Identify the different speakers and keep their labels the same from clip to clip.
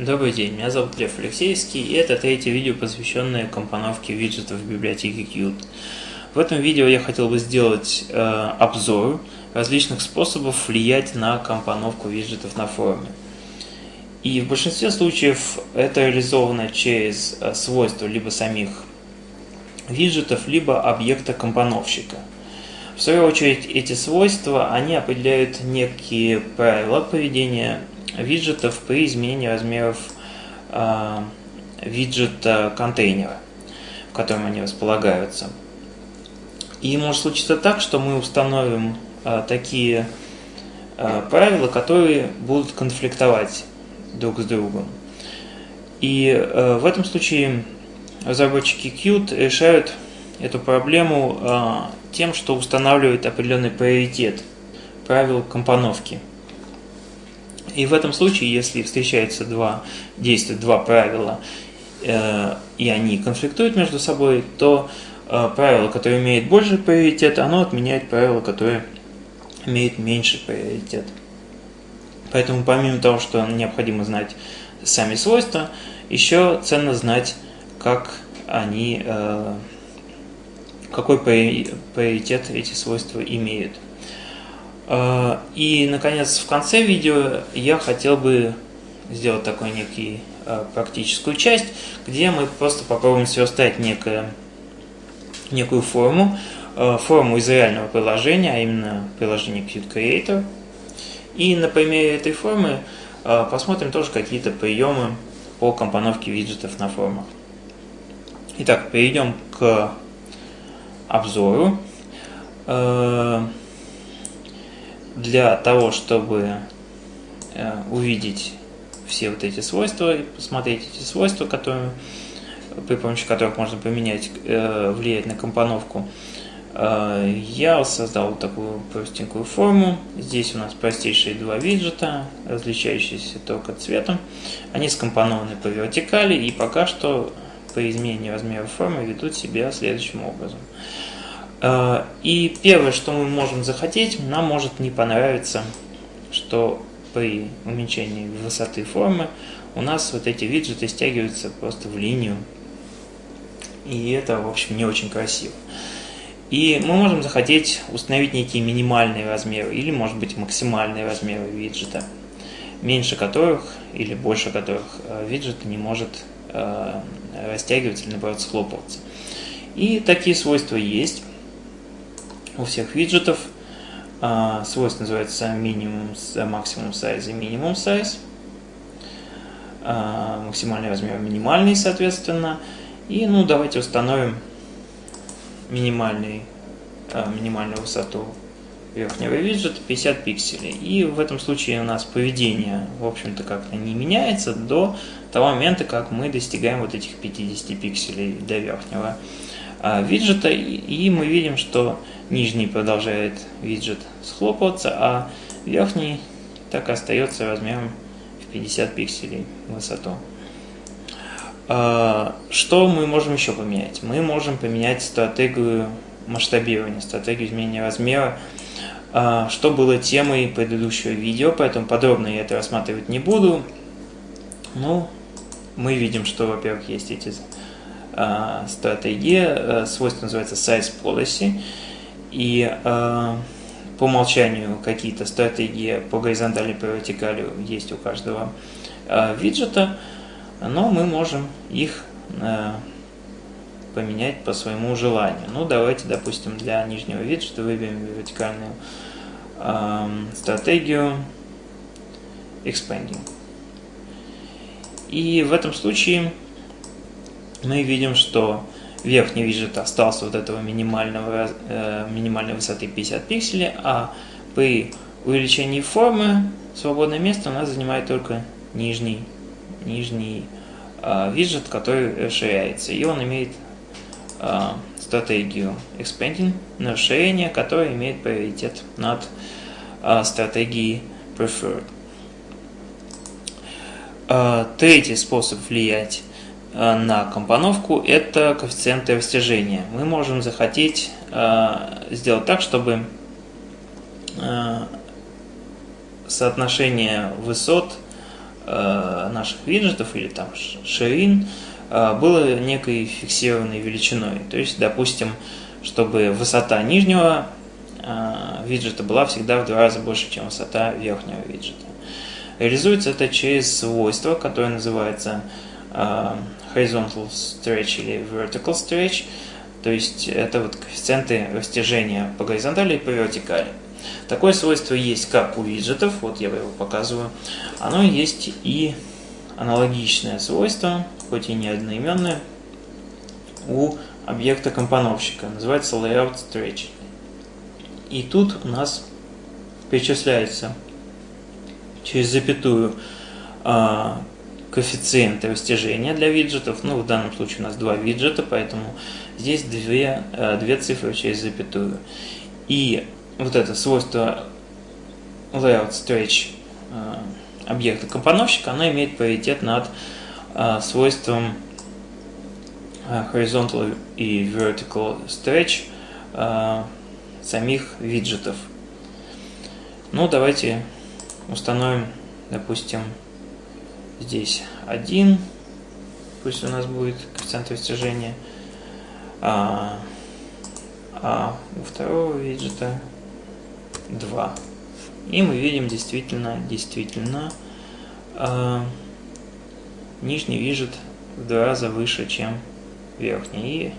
Speaker 1: Добрый день, меня зовут Лев Алексеевский, и это третье видео, посвященное компоновке виджетов в библиотеке Qt. В этом видео я хотел бы сделать э, обзор различных способов влиять на компоновку виджетов на форуме. И в большинстве случаев это реализовано через э, свойства либо самих виджетов, либо объекта компоновщика. В свою очередь эти свойства, они определяют некие правила поведения виджетов при изменении размеров э, виджета контейнера, в котором они располагаются. И может случиться так, что мы установим э, такие э, правила, которые будут конфликтовать друг с другом. И в этом случае разработчики Qt решают эту проблему тем, что устанавливают определенный приоритет правил компоновки – и в этом случае, если встречаются два действия, два правила, э, и они конфликтуют между собой, то э, правило, которое имеет больше приоритет, оно отменяет правило, которое имеет меньший приоритет. Поэтому помимо того, что необходимо знать сами свойства, еще ценно знать, как они, э, какой приоритет эти свойства имеют. А, и, наконец, в конце видео я хотел бы сделать такую некий а, практическую часть, где мы просто попробуем сверстать некое, некую форму, а, форму из реального приложения, а именно приложение Qt Creator. И на примере этой формы посмотрим тоже какие-то приемы по компоновке виджетов на формах. Итак, перейдем к обзору для того, чтобы э, увидеть все вот эти свойства и посмотреть эти свойства, которые, при помощи которых можно поменять, э, влиять на компоновку, э, я создал такую простенькую форму. Здесь у нас простейшие два виджета, различающиеся только цветом. Они скомпонованы по вертикали и пока что по изменению размера формы ведут себя следующим образом. Э, и первое, что мы можем захотеть, нам может не понравиться, что при уменьшении высоты формы у нас вот эти виджеты стягиваются просто в линию. И это, в общем, не очень красиво. И мы можем захотеть установить некие минимальные размеры или, может быть, максимальные размеры виджета, меньше которых или больше которых э, виджет не может э, растягиваться или, наоборот, схлопываться. И такие свойства есть у всех виджетов. А, свойство называется минимум, максимум сайз и минимум сайз. А, максимальный размер минимальный, соответственно. И ну давайте установим минимальный, а, минимальную высоту верхнего виджета 50 пикселей. И в этом случае у нас поведение, в общем-то, как-то не меняется до того момента, как мы достигаем вот этих 50 пикселей до верхнего виджета. И мы видим, что нижний продолжает виджет схлопываться, а верхний так и остается размером в 50 пикселей высоту. А, что мы можем еще поменять? Мы можем поменять стратегию масштабирования, стратегию изменения размера, а, что было темой предыдущего видео, поэтому подробно я это рассматривать не буду. Ну, мы видим, что, во-первых, есть эти а, стратегии, свойство называется Size Policy, и э, по умолчанию какие-то стратегии по горизонтали, по вертикали есть у каждого э, виджета, но мы можем их э, поменять по своему желанию. Ну, давайте, допустим, для нижнего виджета выберем вертикальную э, стратегию Expanding. И в этом случае мы видим, что верхний виджет остался вот этого минимального, э, минимальной высоты 50 пикселей, а при увеличении формы свободное место у нас занимает только нижний, нижний э, виджет, который расширяется. И он имеет э, стратегию Expanding на расширение, которое имеет приоритет над э, стратегией Preferred. Э, третий способ влиять на компоновку – это коэффициенты растяжения. Мы можем захотеть э, сделать так, чтобы э, соотношение высот э, наших виджетов или там ширин э, было некой фиксированной величиной. То есть, допустим, чтобы высота нижнего э, виджета была всегда в два раза больше, чем высота верхнего виджета. Реализуется это через свойство, которое называется э, horizontal stretch или vertical stretch, то есть это вот коэффициенты растяжения по горизонтали и по вертикали. Такое свойство есть как у виджетов, вот я его показываю, оно есть и аналогичное свойство, хоть и не одноименное, у объекта компоновщика, называется layout stretch. И тут у нас перечисляется через запятую а, коэффициенты растяжения для виджетов. Ну, в данном случае у нас два виджета, поэтому здесь две, а, две цифры через запятую. И вот это свойство layout stretch а, объекта компоновщика, оно имеет приоритет над свойством horizontal и vertical stretch самих виджетов. Ну, давайте установим, допустим, здесь 1, пусть у нас будет коэффициент растяжения, а, а у второго виджета 2. И мы видим действительно, действительно, а, нижний виджет в два раза выше, чем верхний. И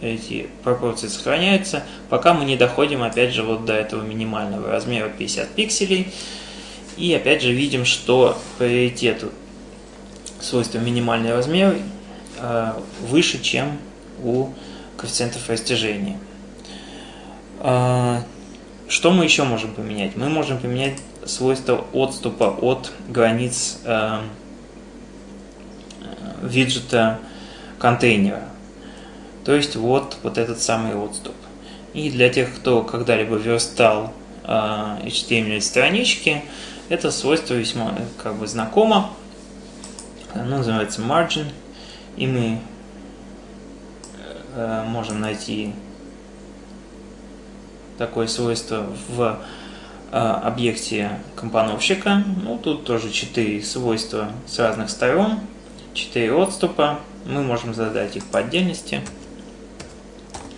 Speaker 1: эти пропорции сохраняются, пока мы не доходим опять же вот до этого минимального размера 50 пикселей. И опять же видим, что приоритет свойства минимальный размер э, выше, чем у коэффициентов растяжения. Э, что мы еще можем поменять? Мы можем поменять свойство отступа от границ э, виджета контейнера. То есть вот, вот этот самый отступ. И для тех, кто когда-либо верстал э, HTML странички, это свойство весьма как бы знакомо. Оно называется margin. И мы э, можем найти такое свойство в э, объекте компоновщика. Ну, тут тоже четыре свойства с разных сторон, четыре отступа. Мы можем задать их по отдельности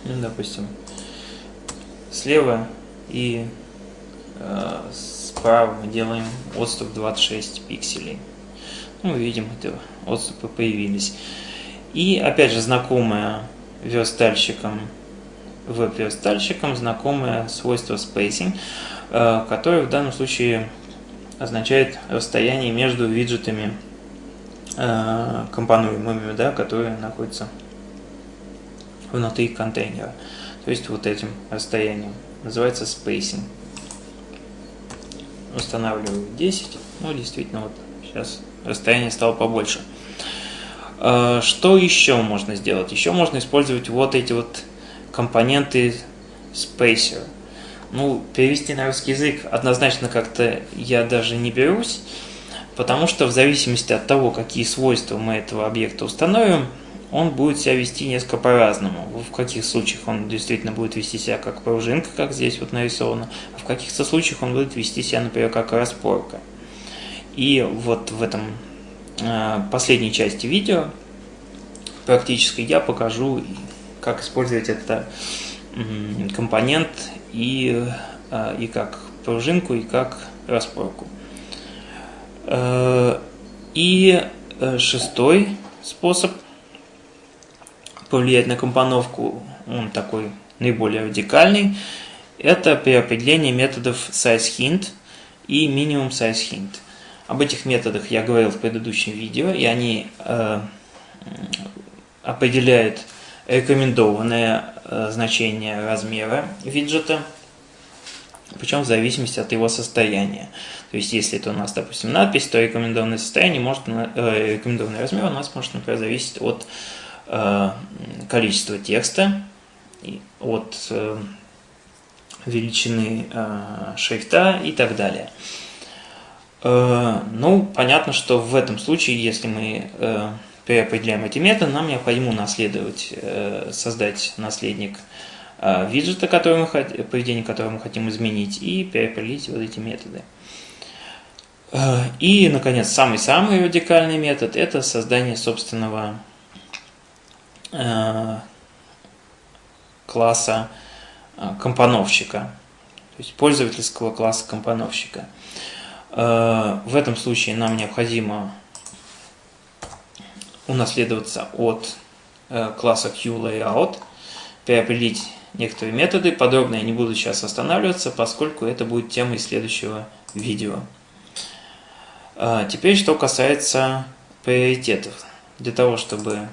Speaker 1: ну, допустим, слева и э, справа мы делаем отступ 26 пикселей. Ну, видим, это отступы появились. И опять же знакомое верстальщикам, веб-верстальщикам знакомое свойство spacing, э, которое в данном случае означает расстояние между виджетами э, компонуемыми, да, которые находятся внутри контейнера. То есть вот этим расстоянием. Называется spacing. Устанавливаю 10. Ну, действительно, вот сейчас расстояние стало побольше. А, что еще можно сделать? Еще можно использовать вот эти вот компоненты spacer. Ну, перевести на русский язык однозначно как-то я даже не берусь, потому что в зависимости от того, какие свойства мы этого объекта установим, он будет себя вести несколько по-разному. В каких случаях он действительно будет вести себя как пружинка, как здесь вот нарисовано, а в каких-то случаях он будет вести себя, например, как распорка. И вот в этом э, последней части видео практически я покажу, как использовать этот э, компонент и, э, и как пружинку, и как распорку. Э, и э, шестой способ повлиять на компоновку, он такой наиболее радикальный, это при определении методов sizeHint и minimum sizeHint. Об этих методах я говорил в предыдущем видео, и они э, определяют рекомендованное э, значение размера виджета, причем в зависимости от его состояния. То есть, если это у нас, допустим, надпись, то рекомендованное состояние может, э, рекомендованный размер у нас может, например, зависеть от количество текста, от э, величины э, шрифта и так далее. Ну, понятно, что в этом случае, если мы переопределяем эти методы, нам необходимо унаследовать, создать наследник виджета, который мы, поведение которого мы хотим изменить, и переопределить вот эти методы. И, наконец, самый-самый радикальный метод – это создание собственного класса компоновщика, то есть пользовательского класса компоновщика. В этом случае нам необходимо унаследоваться от класса QLayout, переопределить некоторые методы. Подробно я не буду сейчас останавливаться, поскольку это будет темой следующего видео. Теперь, что касается приоритетов. Для того, чтобы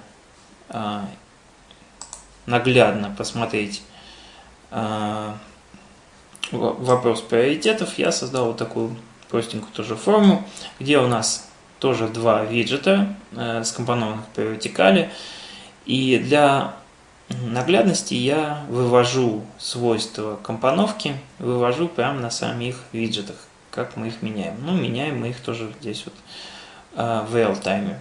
Speaker 1: наглядно посмотреть а, вопрос приоритетов, я создал вот такую простенькую тоже форму, где у нас тоже два виджета, скомпонованных по вертикали. И для наглядности я вывожу свойства компоновки, вывожу прямо на самих виджетах, как мы их меняем. Ну, меняем мы их тоже здесь вот э, в real-time.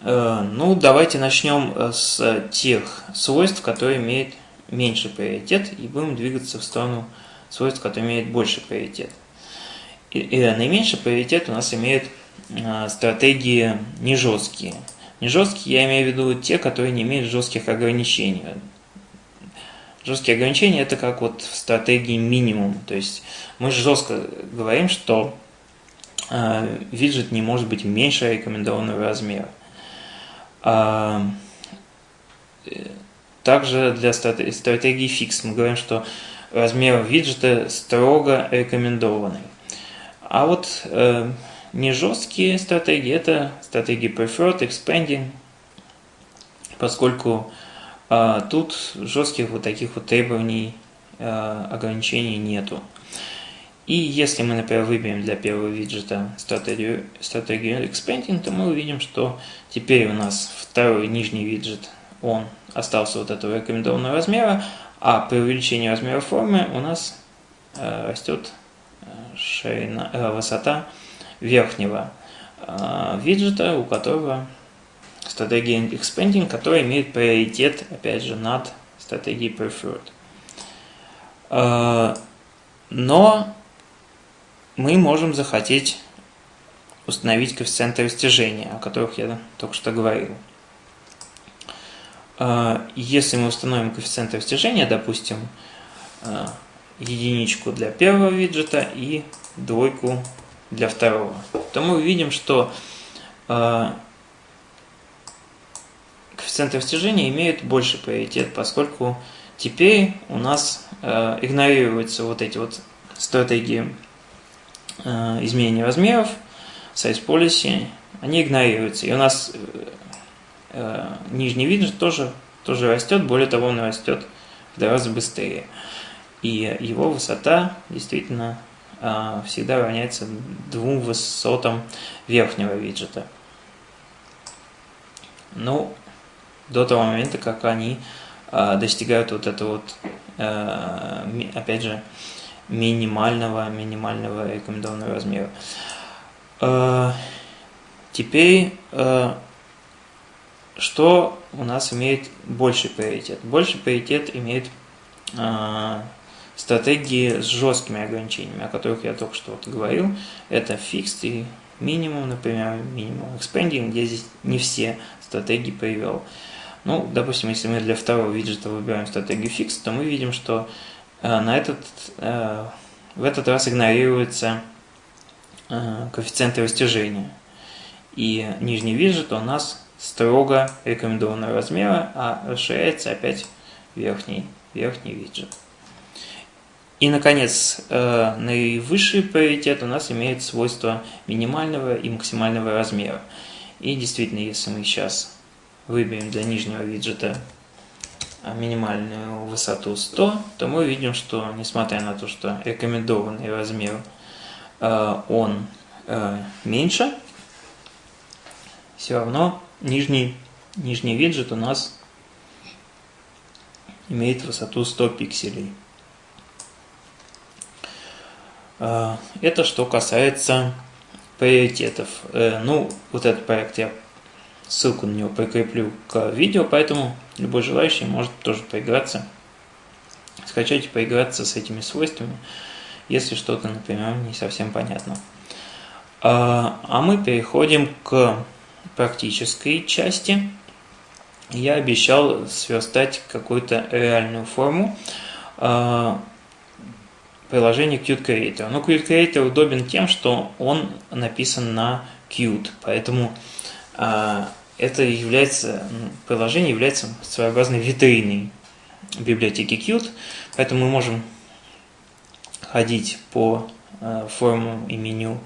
Speaker 1: Э, ну, давайте начнем э, с тех свойств, которые имеют меньший приоритет, и будем двигаться в сторону свойств, которые имеют больший приоритет. И, и наименьший приоритет у нас имеют стратегии не жесткие – не жесткие, я имею в виду те, которые не имеют жестких ограничений. Жесткие ограничения это как вот в стратегии минимум. То есть мы жестко говорим, что э, виджет не может быть меньше рекомендованного размера. А, э, также для стратегии фикс мы говорим, что размер виджета строго рекомендованный. А вот э, не жесткие стратегии, это стратегии preferred, expanding, поскольку а, тут жестких вот таких вот требований, а, ограничений нету. И если мы, например, выберем для первого виджета стратегию, стратегию expanding, то мы увидим, что теперь у нас второй нижний виджет, он остался вот этого рекомендованного размера, а при увеличении размера формы у нас э, растет э, ширина, э, высота верхнего э, виджета, у которого стратегия Expanding, которая имеет приоритет, опять же, над стратегией Preferred. Э, но мы можем захотеть установить коэффициенты растяжения, о которых я только что говорил. Э, если мы установим коэффициенты растяжения, допустим, единичку для первого виджета и двойку для второго, то мы увидим, что э, коэффициенты растяжения имеют больше приоритет, поскольку теперь у нас игнорируются вот эти вот стратегии изменения размеров, size policy, они игнорируются. И у нас э, э нижний виджет тоже, тоже растет, более того, он растет в два раза быстрее. И его высота действительно всегда равняется двум высотам верхнего виджета. Ну, до того момента, как они достигают вот этого вот, опять же, минимального, минимального рекомендованного размера. Теперь, что у нас имеет больший приоритет? Больший приоритет имеет стратегии с жесткими ограничениями, о которых я только что вот говорил. Это fixed и минимум, например, минимум expanding, где здесь не все стратегии привел. Ну, допустим, если мы для второго виджета выбираем стратегию fixed, то мы видим, что э, на этот, э, в этот раз игнорируется э, коэффициенты растяжения. И нижний виджет у нас строго рекомендованного размера, а расширяется опять верхний, верхний виджет. И, наконец, э, наивысший приоритет у нас имеет свойство минимального и максимального размера. И действительно, если мы сейчас выберем для нижнего виджета минимальную высоту 100, то мы видим, что несмотря на то, что рекомендованный размер э, он э, меньше, все равно нижний, нижний виджет у нас имеет высоту 100 пикселей. А, это что касается приоритетов. Э, ну, вот этот проект я ссылку на него прикреплю к видео, поэтому любой желающий может тоже поиграться, скачать и поиграться с этими свойствами если что-то, например, не совсем понятно. А, а мы переходим к практической части. Я обещал сверстать какую-то реальную форму а, приложения Qt Creator. Но Qt Creator удобен тем, что он написан на Qt, поэтому а, это является, ну, приложение является своеобразной витриной библиотеки Qt, поэтому мы можем ходить по а, формам и меню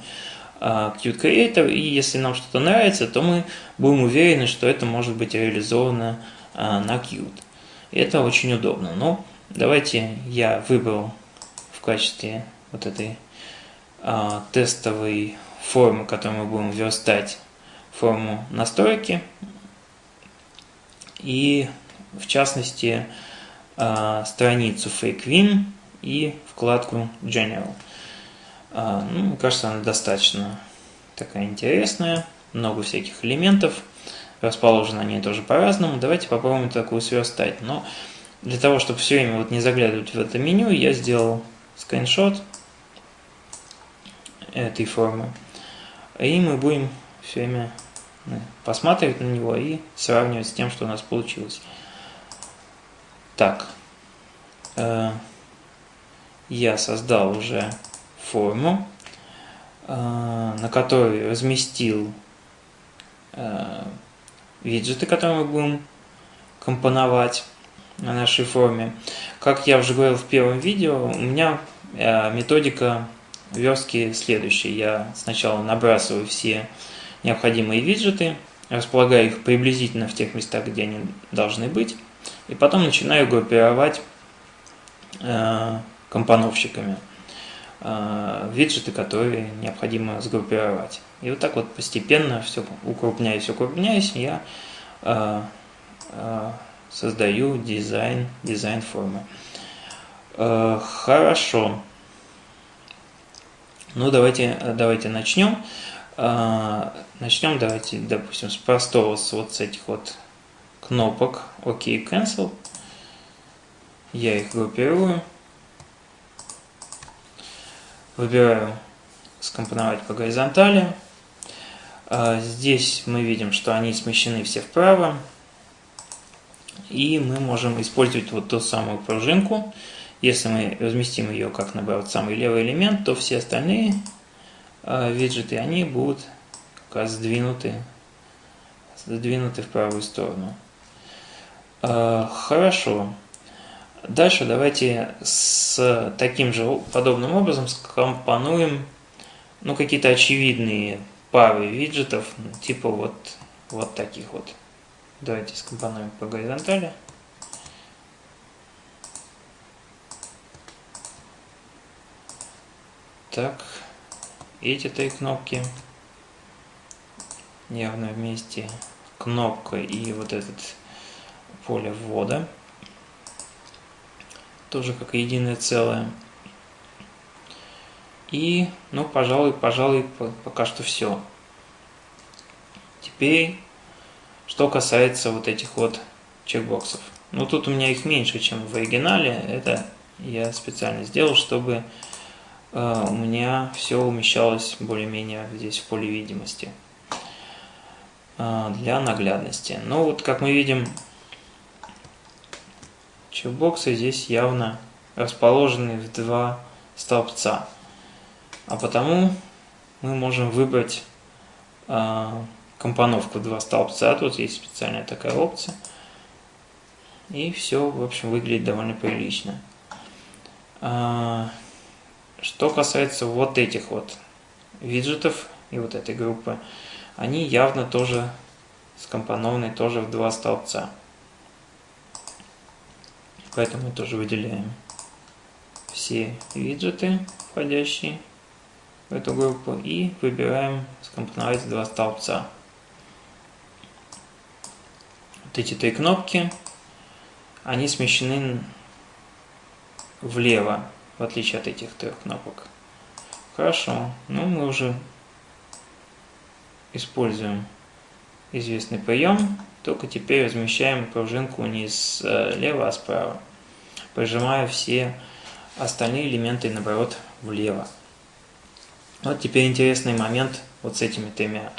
Speaker 1: а, Qt Creator, и если нам что-то нравится, то мы будем уверены, что это может быть реализовано на Qt. Это очень удобно. Но давайте я выбрал в качестве вот этой тестовой формы, которую мы будем верстать форму настройки и в частности а, страницу FakeWin и вкладку General. А, ну, кажется, она достаточно такая интересная, много всяких элементов, расположены они тоже по-разному. Давайте попробуем такую сверстать. Но для того, чтобы все время вот не заглядывать в это меню, я сделал скриншот этой формы. И мы будем все время посматривать на него и сравнивать с тем, что у нас получилось. Так, э, я создал уже форму, э, на которой разместил э, виджеты, которые мы будем компоновать на нашей форме. Как я уже говорил в первом видео, у меня методика верстки следующая. Я сначала набрасываю все необходимые виджеты, располагаю их приблизительно в тех местах, где они должны быть, и потом начинаю группировать э, компоновщиками э, виджеты, которые необходимо сгруппировать. И вот так вот постепенно, все укрупняясь, укрупняясь, я э, э, создаю дизайн, дизайн формы. Э, хорошо. Ну, давайте, давайте начнем. А, начнем, давайте, допустим, с простого, с вот с этих вот кнопок ОК OK, Cancel. Я их группирую. Выбираю скомпоновать по горизонтали. А, здесь мы видим, что они смещены все вправо. И мы можем использовать вот ту самую пружинку. Если мы разместим ее как, наоборот, самый левый элемент, то все остальные виджеты, они будут как раз сдвинуты, сдвинуты в правую сторону. А, хорошо. Дальше давайте с таким же подобным образом скомпонуем ну, какие-то очевидные пары виджетов, типа вот, вот таких вот. Давайте скомпонуем по горизонтали. Так эти три кнопки явно вместе кнопка и вот этот поле ввода тоже как единое целое. И ну пожалуй пожалуй пока что все теперь что касается вот этих вот чекбоксов. Ну тут у меня их меньше чем в оригинале. Это я специально сделал чтобы у меня все умещалось более-менее здесь в поле видимости э, для наглядности. Но вот как мы видим, чекбоксы здесь явно расположены в два столбца. А потому мы можем выбрать э, компоновку два столбца. Тут есть специальная такая опция. И все, в общем, выглядит довольно прилично. Что касается вот этих вот виджетов и вот этой группы, они явно тоже скомпонованы тоже в два столбца. Поэтому мы тоже выделяем все виджеты, входящие в эту группу, и выбираем скомпоновать в два столбца. Вот эти три кнопки, они смещены влево в отличие от этих трех кнопок. Хорошо, ну мы уже используем известный прием, только теперь размещаем пружинку не слева, а справа. Прижимаю все остальные элементы, наоборот, влево. Вот теперь интересный момент вот с этими тремя,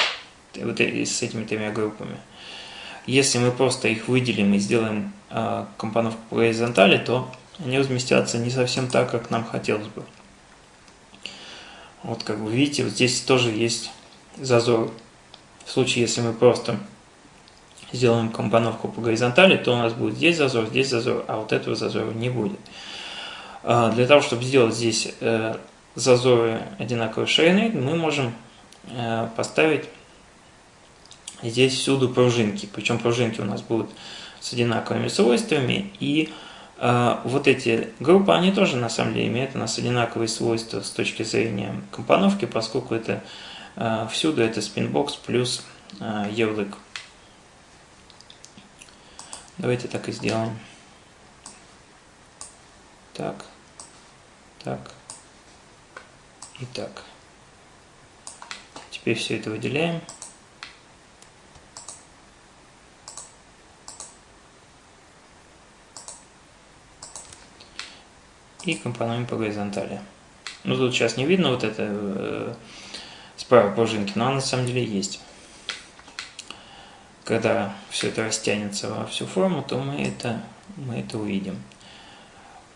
Speaker 1: вот с этими тремя группами. Если мы просто их выделим и сделаем э, компоновку по горизонтали, то они разместятся не совсем так, как нам хотелось бы. Вот как вы видите, вот здесь тоже есть зазор. В случае, если мы просто сделаем компоновку по горизонтали, то у нас будет здесь зазор, здесь зазор, а вот этого зазора не будет. А, для того, чтобы сделать здесь э, зазоры одинаковой ширины, мы можем э, поставить здесь всюду пружинки. Причем пружинки у нас будут с одинаковыми свойствами. И вот эти группы, они тоже на самом деле имеют у нас одинаковые свойства с точки зрения компоновки, поскольку это э, всюду это спинбокс плюс э, ярлык. Давайте так и сделаем. Так, так и так. Теперь все это выделяем. И компонуем по горизонтали. Ну тут сейчас не видно вот это э, справа пружинки, но она на самом деле есть. Когда все это растянется во всю форму, то мы это, мы это увидим.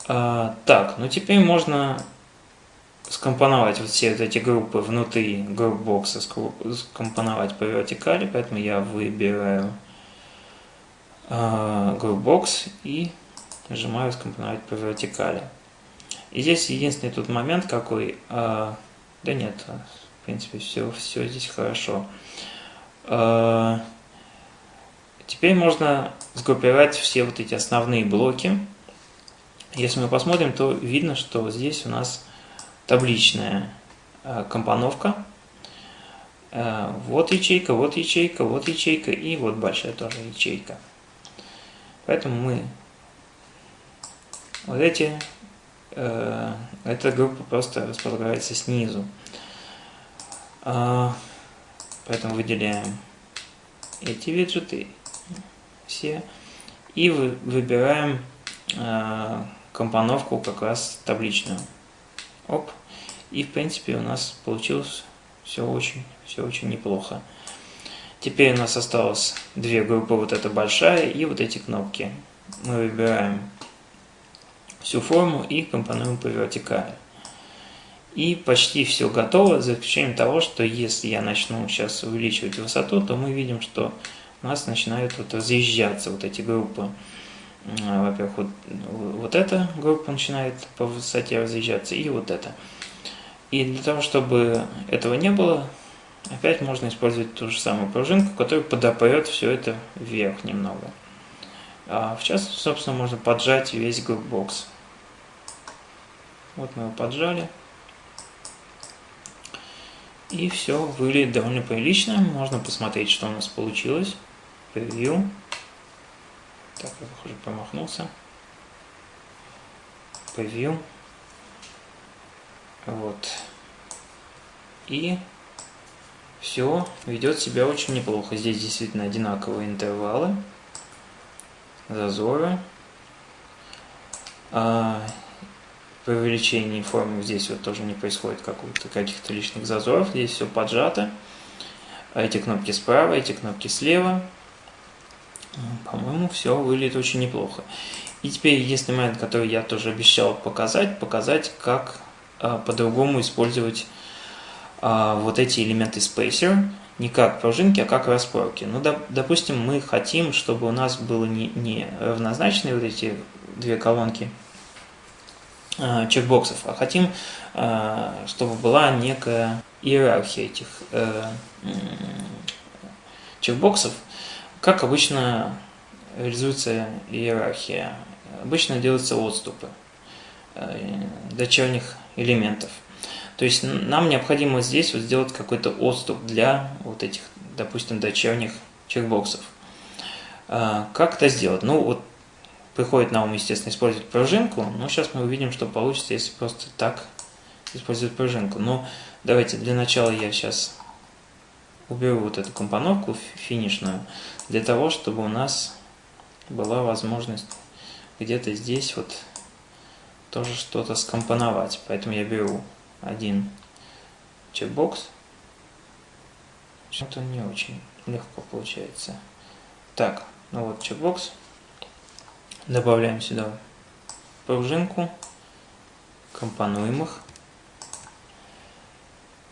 Speaker 1: А, так, ну теперь можно скомпоновать вот все вот эти группы внутри группбокса, скомпоновать по вертикали, поэтому я выбираю э, группбокс и нажимаю скомпоновать по вертикали. И здесь единственный тут момент какой, э, да нет, в принципе все, все здесь хорошо. Э, теперь можно сгруппировать все вот эти основные блоки. Если мы посмотрим, то видно, что здесь у нас табличная э, компоновка. Э, вот ячейка, вот ячейка, вот ячейка и вот большая тоже ячейка. Поэтому мы вот эти эта группа просто располагается снизу. А, поэтому выделяем эти виджеты все и выбираем э, компоновку как раз табличную. Оп. И в принципе у нас получилось все очень, все очень неплохо. Теперь у нас осталось две группы, вот эта большая и вот эти кнопки. Мы выбираем всю форму и компонуем по вертикали. И почти все готово, за исключением того, что если я начну сейчас увеличивать высоту, то мы видим, что у нас начинают вот разъезжаться вот эти группы. Во-первых, вот, вот эта группа начинает по высоте разъезжаться, и вот эта. И для того, чтобы этого не было, опять можно использовать ту же самую пружинку, которая подопрет все это вверх немного. А в частности, собственно, можно поджать весь группбокс. Вот мы его поджали. И все выглядит довольно прилично. Можно посмотреть, что у нас получилось. Превью. Так, я, похоже, промахнулся. Превью. Вот. И все ведет себя очень неплохо. Здесь действительно одинаковые интервалы, зазоры. А, при увеличении формы здесь вот тоже не происходит каких-то лишних зазоров, здесь все поджато. А эти кнопки справа, эти кнопки слева. По-моему, все выглядит очень неплохо. И теперь единственный момент, который я тоже обещал показать, показать, как а, по-другому использовать а, вот эти элементы Spacer, не как пружинки, а как распорки. Ну, доп, допустим, мы хотим, чтобы у нас было не, не равнозначные вот эти две колонки, Э, чекбоксов, а хотим, э, чтобы была некая иерархия этих э, чекбоксов. Как обычно реализуется иерархия? Обычно делаются отступы дочерних элементов. То есть нам необходимо здесь вот сделать какой-то отступ для вот этих, допустим, дочерних чекбоксов. Как это сделать? Ну вот приходит на ум, естественно, использовать пружинку, но сейчас мы увидим, что получится, если просто так использовать пружинку. Но давайте для начала я сейчас уберу вот эту компоновку финишную, для того, чтобы у нас была возможность где-то здесь вот тоже что-то скомпоновать. Поэтому я беру один чекбокс. Что-то не очень легко получается. Так, ну вот чекбокс. Добавляем сюда пружинку, компонуем их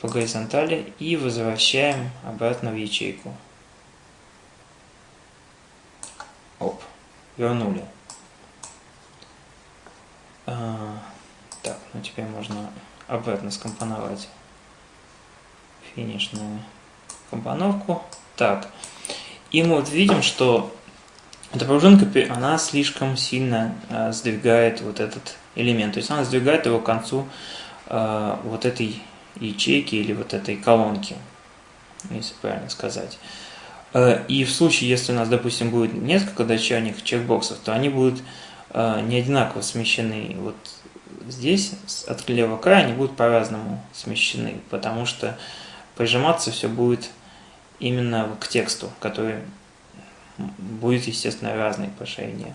Speaker 1: по горизонтали и возвращаем обратно в ячейку. Оп, вернули. А, так, ну теперь можно обратно скомпоновать финишную компоновку. Так, и мы вот видим, что эта пружинка, она слишком сильно э, сдвигает вот этот элемент. То есть она сдвигает его к концу э, вот этой ячейки или вот этой колонки, если правильно сказать. Э, и в случае, если у нас, допустим, будет несколько дочерних чекбоксов, то они будут э, не одинаково смещены. Вот здесь от левого края они будут по-разному смещены, потому что прижиматься все будет именно к тексту, который будет, естественно, разный по ширине.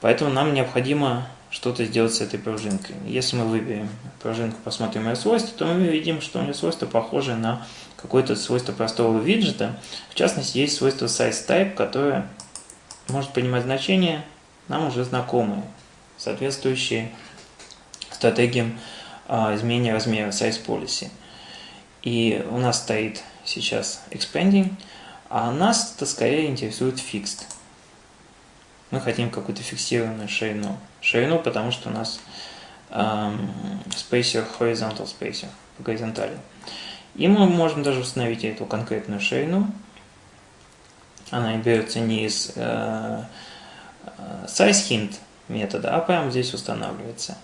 Speaker 1: Поэтому нам необходимо что-то сделать с этой пружинкой. Если мы выберем пружинку, посмотрим ее свойства, то мы видим, что у нее свойства похожи на какое-то свойство простого виджета. В частности, есть свойство sizeType, которое может принимать значения нам уже знакомые, соответствующие стратегиям а, изменения размера size policy. И у нас стоит сейчас expanding, а нас-то скорее интересует fixed. Мы хотим какую-то фиксированную ширину. Ширину, потому что у нас эм, spacer horizontal spacer по горизонтали. И мы можем даже установить эту конкретную ширину. Она берется не из э, э size hint метода, а прямо здесь устанавливается.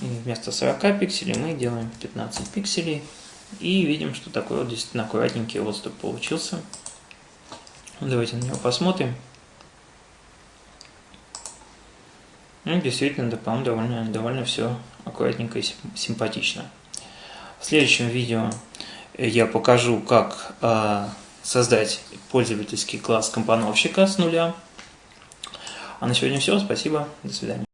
Speaker 1: И вместо 40 пикселей мы делаем 15 пикселей. И видим, что такой вот действительно аккуратненький отступ получился. Давайте на него посмотрим. Ну, действительно, да, по довольно, довольно все аккуратненько и симпатично. В следующем видео я покажу, как э, создать пользовательский класс компоновщика с нуля. А на сегодня все. Спасибо. До свидания.